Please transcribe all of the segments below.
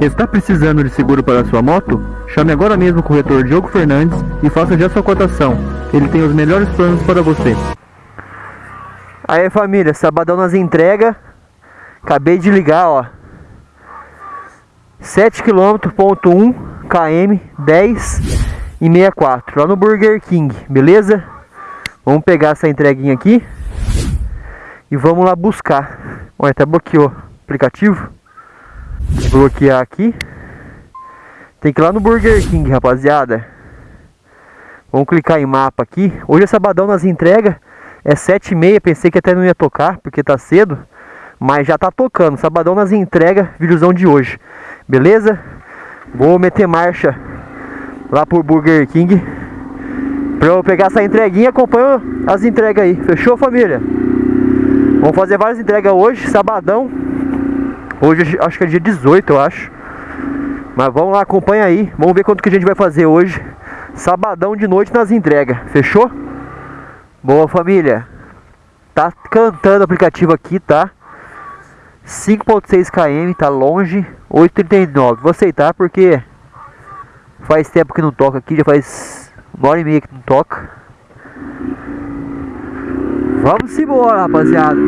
Está precisando de seguro para sua moto? Chame agora mesmo o corretor Diogo Fernandes e faça já sua cotação. Ele tem os melhores planos para você. Aí família, sabadão nas entregas. Acabei de ligar, ó. 7 km, ponto 1 km, 10 e 64, lá no Burger King, beleza? Vamos pegar essa entreguinha aqui e vamos lá buscar. Olha, até bloqueou o aplicativo. Bloquear aqui. Tem que ir lá no Burger King, rapaziada. Vamos clicar em mapa aqui. Hoje é sabadão nas entregas. É 7 e meia. Pensei que até não ia tocar, porque tá cedo. Mas já tá tocando. Sabadão nas entregas, videozão de hoje. Beleza? Vou meter marcha lá pro Burger King. Pra eu pegar essa entreguinha, acompanho as entregas aí. Fechou, família? Vamos fazer várias entregas hoje, sabadão. Hoje acho que é dia 18, eu acho. Mas vamos lá, acompanha aí. Vamos ver quanto que a gente vai fazer hoje. Sabadão de noite nas entregas. Fechou? Boa, família. Tá cantando o aplicativo aqui, tá? 5.6 km, tá longe. 8,39. Vou aceitar porque faz tempo que não toca aqui. Já faz uma hora e meia que não toca. Vamos embora, rapaziada.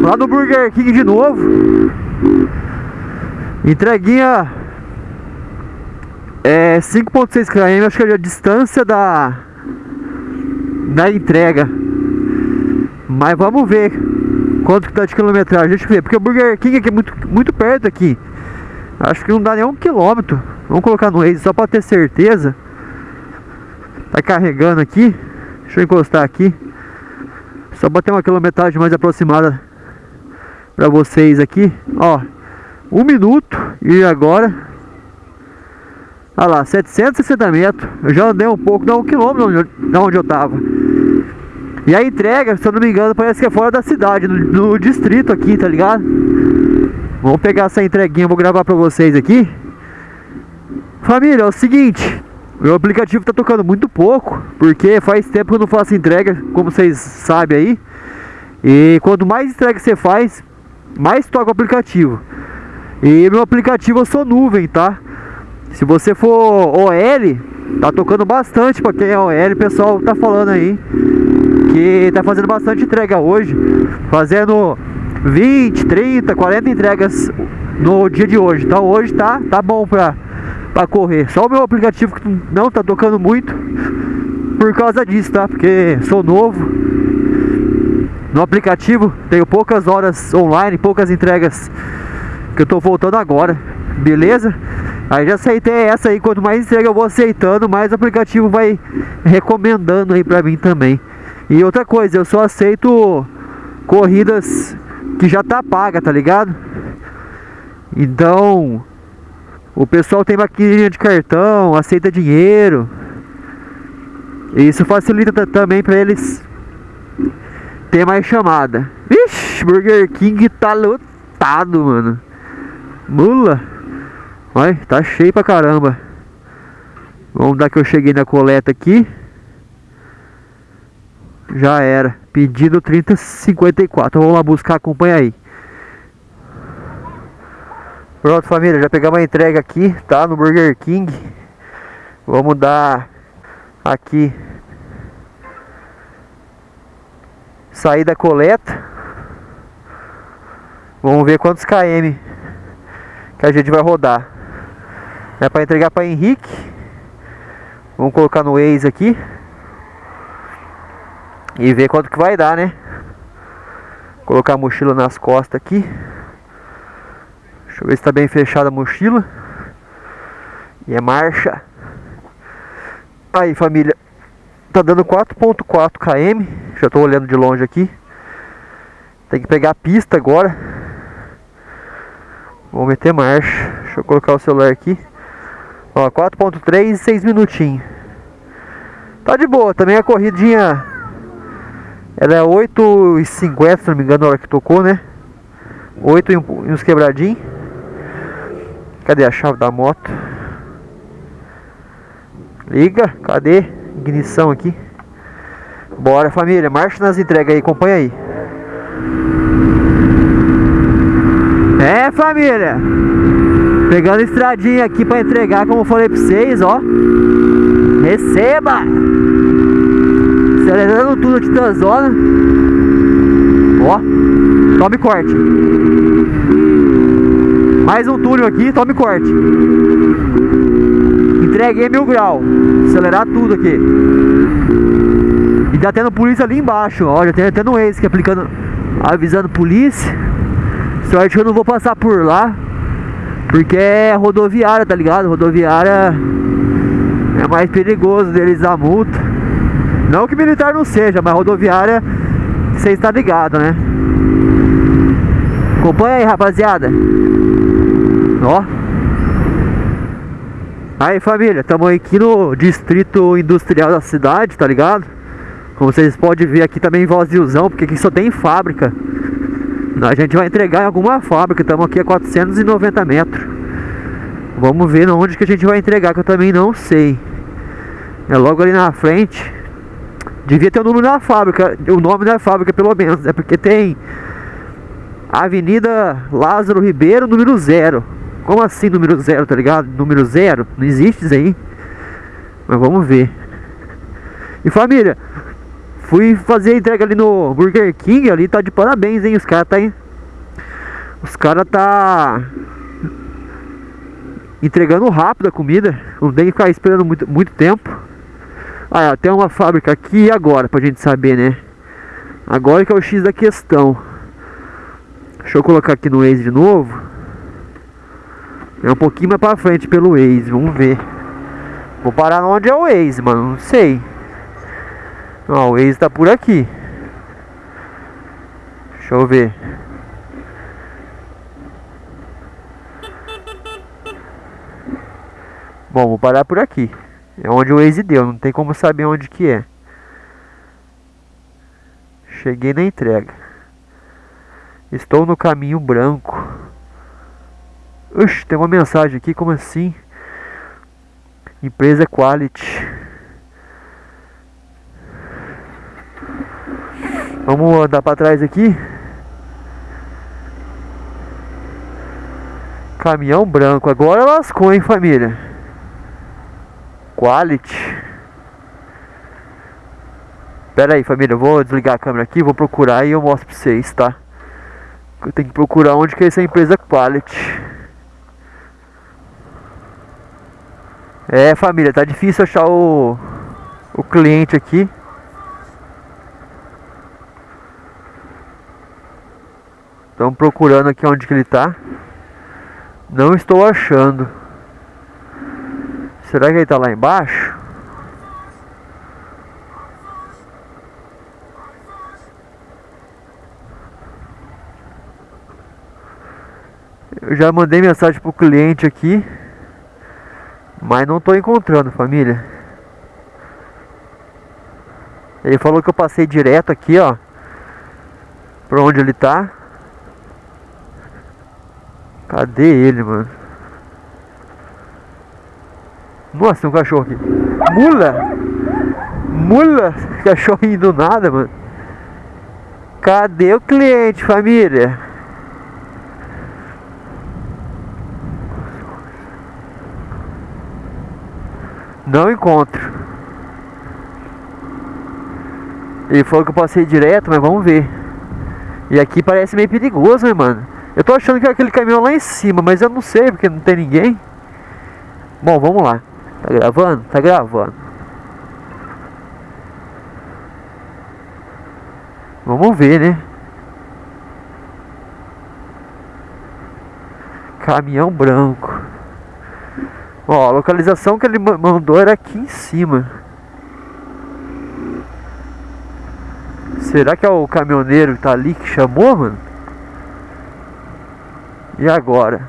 Lá no Burger King de novo. Entreguinha é 5.6 km, acho que é a distância da da entrega. Mas vamos ver quanto que tá de quilometragem, deixa eu ver, porque o Burger King aqui é muito, muito perto aqui. Acho que não dá nem um quilômetro. Vamos colocar no Waze só para ter certeza. Tá carregando aqui. Deixa eu encostar aqui. Só para ter uma quilometragem mais aproximada para vocês aqui. Ó, um minuto e agora Olha lá, 760 metros. Eu já andei um pouco, dá um quilômetro de onde eu tava. E a entrega, se eu não me engano, parece que é fora da cidade, no, no distrito aqui, tá ligado? Vamos pegar essa entreguinha, vou gravar pra vocês aqui. Família, é o seguinte, meu aplicativo tá tocando muito pouco, porque faz tempo que eu não faço entrega, como vocês sabem aí. E quanto mais entrega você faz, mais toca o aplicativo. E meu aplicativo eu sou nuvem, tá? Se você for OL, tá tocando bastante para quem é OL, o pessoal tá falando aí que tá fazendo bastante entrega hoje, fazendo 20, 30, 40 entregas no dia de hoje. Então hoje tá tá bom para para correr. Só o meu aplicativo que não tá tocando muito por causa disso, tá? Porque sou novo. No aplicativo tenho poucas horas online, poucas entregas que eu tô voltando agora. Beleza? Aí já aceitei essa aí, quanto mais entrega eu vou aceitando, mais o aplicativo vai recomendando aí pra mim também. E outra coisa, eu só aceito corridas que já tá paga, tá ligado? Então, o pessoal tem maquininha de cartão, aceita dinheiro. E isso facilita também pra eles ter mais chamada. Vixe, Burger King tá lotado, mano. Mula. Olha, tá cheio pra caramba. Vamos dar que eu cheguei na coleta aqui. Já era. Pedido 3054. Vamos lá buscar, acompanha aí. Pronto, família. Já pegamos a entrega aqui, tá? No Burger King. Vamos dar aqui. Sair da coleta. Vamos ver quantos km que a gente vai rodar. É para entregar para Henrique. Vamos colocar no Waze aqui. E ver quanto que vai dar, né? Colocar a mochila nas costas aqui. Deixa eu ver se está bem fechada a mochila. E é marcha. Aí, família. Tá dando 4.4 km. Já estou olhando de longe aqui. Tem que pegar a pista agora. Vou meter marcha. Deixa eu colocar o celular aqui. Ó, 4.3 6 minutinhos. Tá de boa, também a corridinha ela é 8,50 se não me engano na hora que tocou, né? 8 e uns quebradinhos. Cadê a chave da moto? Liga, cadê? Ignição aqui. Bora família, marcha nas entregas aí, acompanha aí. É família Pegando estradinha aqui pra entregar, como eu falei pra vocês, ó. Receba! Acelerando tudo aqui da zona. Ó, tome corte. Mais um túnel aqui, tome corte. Entreguei mil grau. Acelerar tudo aqui. E tá tendo polícia ali embaixo, ó. Já tem até no ex que aplicando, avisando polícia. Sorte que eu não vou passar por lá. Porque é rodoviária, tá ligado? Rodoviária é mais perigoso deles dar multa. Não que militar não seja, mas rodoviária você está ligado, né? Acompanha aí, rapaziada. Ó. Aí, família, estamos aqui no distrito industrial da cidade, tá ligado? Como vocês podem ver aqui também vaziozão, porque aqui só tem fábrica. A gente vai entregar em alguma fábrica, estamos aqui a 490 metros. Vamos ver onde que a gente vai entregar, que eu também não sei. É logo ali na frente. Devia ter o número da fábrica, o nome da fábrica pelo menos, é porque tem Avenida Lázaro Ribeiro, número zero. Como assim número zero, tá ligado? Número zero? Não existe isso aí. Mas vamos ver. E família, fui fazer a entrega ali no Burger King, ali tá de parabéns, hein? Os caras tá aí. Os caras tá entregando rápido a comida. Não tem que ficar esperando muito, muito tempo. Ah, tem uma fábrica aqui e agora, pra gente saber, né? Agora que é o X da questão. Deixa eu colocar aqui no Waze de novo. É um pouquinho mais pra frente pelo Waze, vamos ver. Vou parar onde é o Waze, mano, não sei. Ó, o Waze tá por aqui. Deixa eu ver. Bom, vou parar por aqui. É onde o Waze deu, não tem como saber onde que é. Cheguei na entrega. Estou no caminho branco. Oxe, tem uma mensagem aqui, como assim? Empresa Quality. Vamos andar para trás aqui. Caminhão branco. Agora lascou, hein, família? Quality. Pera aí, família, eu vou desligar a câmera aqui, vou procurar e eu mostro pra vocês, tá? Eu tenho que procurar onde que é essa empresa Quality. É, família, tá difícil achar o o cliente aqui. Estamos procurando aqui onde que ele tá. Não estou achando. Será que ele tá lá embaixo? Eu já mandei mensagem pro cliente aqui. Mas não tô encontrando, família. Ele falou que eu passei direto aqui, ó. Pra onde ele tá. Cadê ele, mano? Nossa, tem um cachorro aqui. Mula! Mula! Cachorrinho do nada, mano. Cadê o cliente, família? Não encontro. Ele falou que eu passei direto, mas vamos ver. E aqui parece meio perigoso, né, mano? Eu tô achando que é aquele caminhão lá em cima, mas eu não sei porque não tem ninguém. Bom, vamos lá. Tá gravando? Tá gravando. Vamos ver, né? Caminhão branco. Ó, a localização que ele mandou era aqui em cima. Será que é o caminhoneiro que tá ali que chamou, mano? E agora?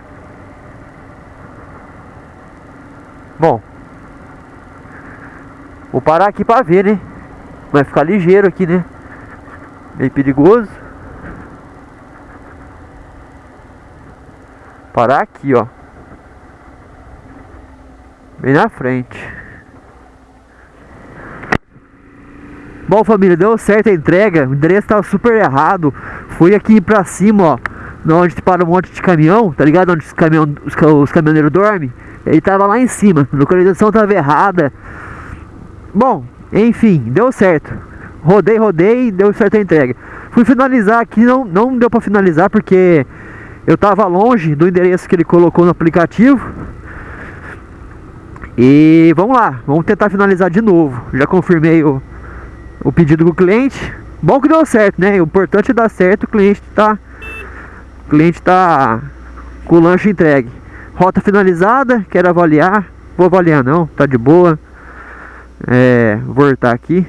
Bom, Vou parar aqui pra ver, né? Vai ficar ligeiro aqui, né? Meio perigoso. Parar aqui, ó. Bem na frente. Bom, família, deu certo a entrega. O endereço estava super errado. Fui aqui pra cima, ó. onde para um monte de caminhão, tá ligado? Onde os, caminhão, os, os caminhoneiros dormem. Ele tava lá em cima, a localização tava errada. Bom, enfim, deu certo. Rodei, rodei, deu certo a entrega. Fui finalizar aqui, não, não deu para finalizar porque eu tava longe do endereço que ele colocou no aplicativo. E vamos lá, vamos tentar finalizar de novo. Já confirmei o, o pedido com o cliente. Bom que deu certo, né? O importante é dar certo, o cliente tá. O cliente tá com o lanche entregue. Rota finalizada, quero avaliar. Vou avaliar não, tá de boa. É, vou voltar aqui.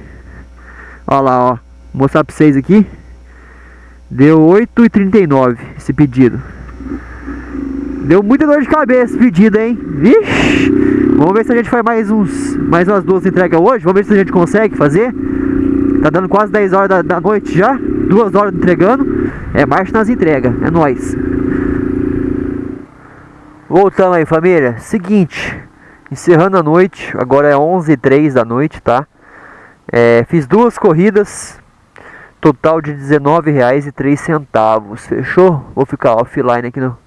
Olha lá, ó. Vou mostrar pra vocês aqui. Deu 8,39 esse pedido. Deu muita dor de cabeça esse pedido, hein? Vixe! Vamos ver se a gente faz mais uns mais umas duas entregas hoje. Vamos ver se a gente consegue fazer. Tá dando quase 10 horas da, da noite já. Duas horas entregando. É marcha nas entregas. É nóis. Voltamos aí, família. Seguinte. Encerrando a noite. Agora é 11 h 03 da noite, tá? É, fiz duas corridas. Total de R$19,03. Fechou? Vou ficar offline aqui no,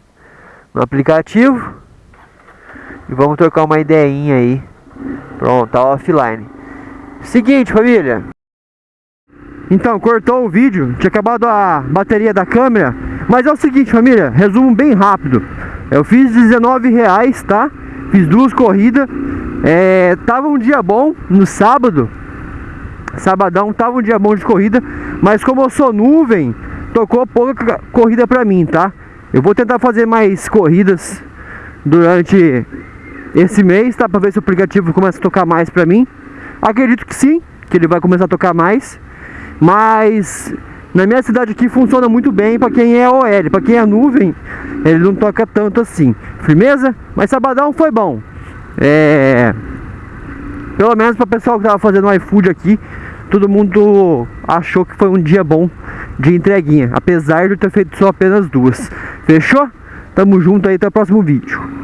no aplicativo. E vamos trocar uma ideinha aí. Pronto, tá offline. Seguinte, família. Então, cortou o vídeo. Tinha acabado a bateria da câmera. Mas é o seguinte, família. Resumo bem rápido. Eu fiz 19 reais, tá? Fiz duas corridas. É, tava um dia bom no sábado. Sabadão tava um dia bom de corrida. Mas como eu sou nuvem, tocou pouca corrida pra mim, tá? Eu vou tentar fazer mais corridas durante esse mês, tá? Pra ver se o aplicativo começa a tocar mais pra mim. Acredito que sim, que ele vai começar a tocar mais. Mas na minha cidade aqui funciona muito bem para quem é OL, para quem é nuvem, ele não toca tanto assim. Firmeza? Mas sabadão foi bom. É... Pelo menos para o pessoal que tava fazendo iFood aqui, todo mundo achou que foi um dia bom de entreguinha, apesar de eu ter feito só apenas duas. Fechou? Tamo junto aí, até o próximo vídeo.